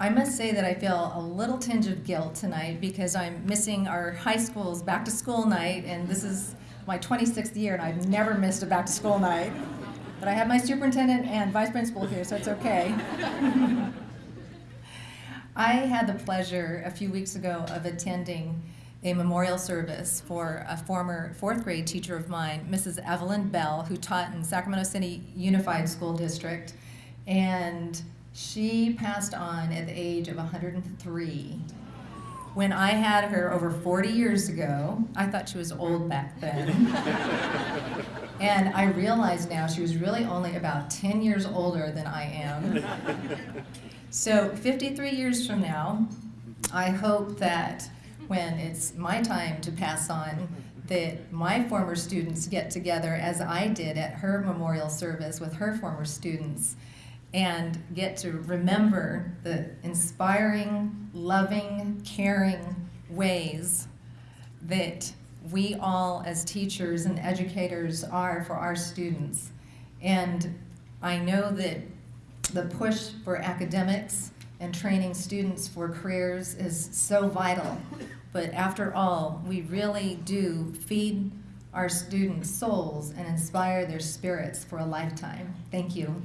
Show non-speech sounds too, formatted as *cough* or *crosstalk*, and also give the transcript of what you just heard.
I must say that I feel a little tinge of guilt tonight because I'm missing our high school's back to school night, and this is my 26th year, and I've never missed a back to school night. But I have my superintendent and vice principal here, so it's okay. *laughs* I had the pleasure a few weeks ago of attending a memorial service for a former fourth grade teacher of mine, Mrs. Evelyn Bell, who taught in Sacramento City Unified School District. And she passed on at the age of 103. When I had her over 40 years ago, I thought she was old back then. *laughs* and I realize now she was really only about 10 years older than I am. So 53 years from now, I hope that when it's my time to pass on, that my former students get together as I did at her memorial service with her former students and get to remember the inspiring, loving, caring ways that we all as teachers and educators are for our students. And I know that the push for academics and training students for careers is so vital. But after all, we really do feed our students' souls and inspire their spirits for a lifetime. Thank you.